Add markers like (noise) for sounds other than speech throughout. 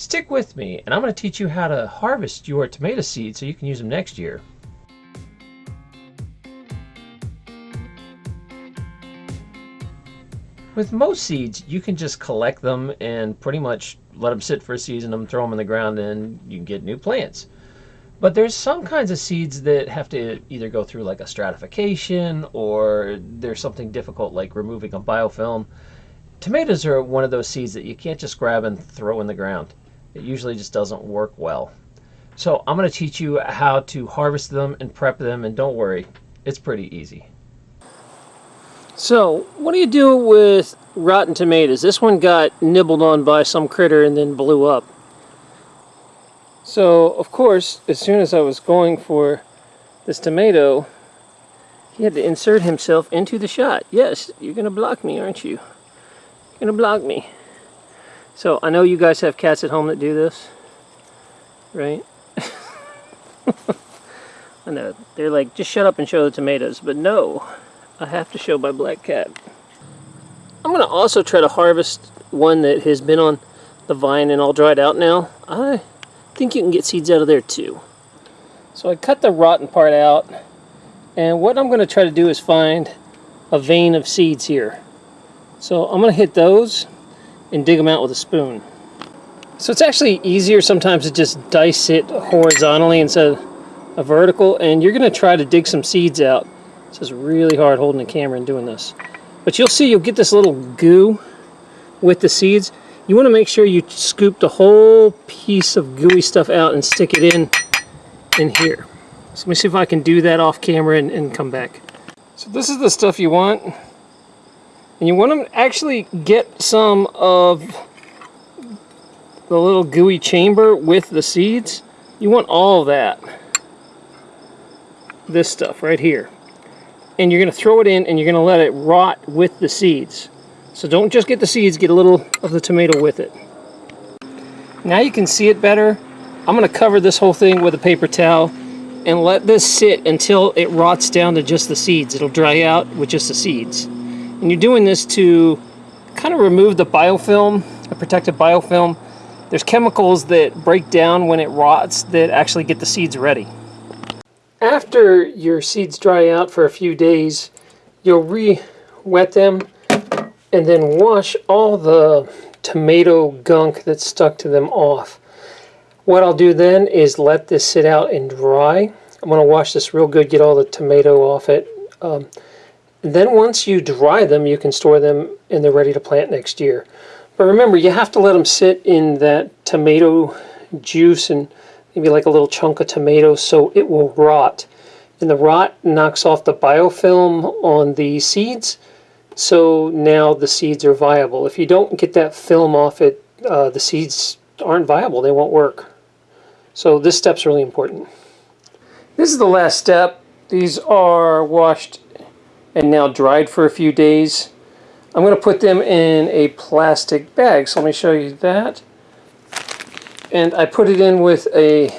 Stick with me and I'm going to teach you how to harvest your tomato seeds so you can use them next year. With most seeds, you can just collect them and pretty much let them sit for a season and throw them in the ground and you can get new plants. But there's some kinds of seeds that have to either go through like a stratification or there's something difficult like removing a biofilm. Tomatoes are one of those seeds that you can't just grab and throw in the ground. It usually just doesn't work well. So I'm going to teach you how to harvest them and prep them and don't worry, it's pretty easy. So, what do you do with rotten tomatoes? This one got nibbled on by some critter and then blew up. So, of course, as soon as I was going for this tomato, he had to insert himself into the shot. Yes, you're going to block me, aren't you? You're going to block me. So, I know you guys have cats at home that do this, right? (laughs) I know, they're like, just shut up and show the tomatoes, but no. I have to show my black cat. I'm going to also try to harvest one that has been on the vine and all dried out now. I think you can get seeds out of there too. So I cut the rotten part out and what I'm going to try to do is find a vein of seeds here. So I'm going to hit those and dig them out with a spoon. So it's actually easier sometimes to just dice it horizontally instead of a vertical and you're going to try to dig some seeds out this is really hard holding the camera and doing this. But you'll see you'll get this little goo with the seeds. You want to make sure you scoop the whole piece of gooey stuff out and stick it in in here. So let me see if I can do that off camera and, and come back. So this is the stuff you want. And you want to actually get some of the little gooey chamber with the seeds. You want all that. This stuff right here and you're going to throw it in and you're going to let it rot with the seeds. So don't just get the seeds, get a little of the tomato with it. Now you can see it better. I'm going to cover this whole thing with a paper towel and let this sit until it rots down to just the seeds. It'll dry out with just the seeds. And you're doing this to kind of remove the biofilm, a protective biofilm. There's chemicals that break down when it rots that actually get the seeds ready. After your seeds dry out for a few days, you'll re-wet them and then wash all the tomato gunk that's stuck to them off. What I'll do then is let this sit out and dry. I'm going to wash this real good, get all the tomato off it. Um, then once you dry them, you can store them and they're ready to plant next year. But remember, you have to let them sit in that tomato juice and maybe like a little chunk of tomato so it will rot. And the rot knocks off the biofilm on the seeds, so now the seeds are viable. If you don't get that film off it, uh, the seeds aren't viable, they won't work. So this step's really important. This is the last step. These are washed and now dried for a few days. I'm going to put them in a plastic bag, so let me show you that and I put it in with a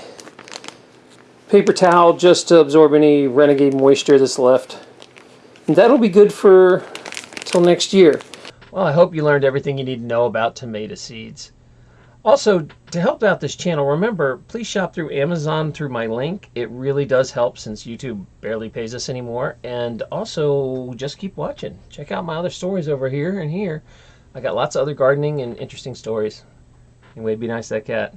paper towel just to absorb any renegade moisture that's left. And that'll be good for till next year. Well, I hope you learned everything you need to know about tomato seeds. Also, to help out this channel, remember, please shop through Amazon through my link. It really does help since YouTube barely pays us anymore. And also, just keep watching. Check out my other stories over here and here. I got lots of other gardening and interesting stories. Anyway, be nice to that cat.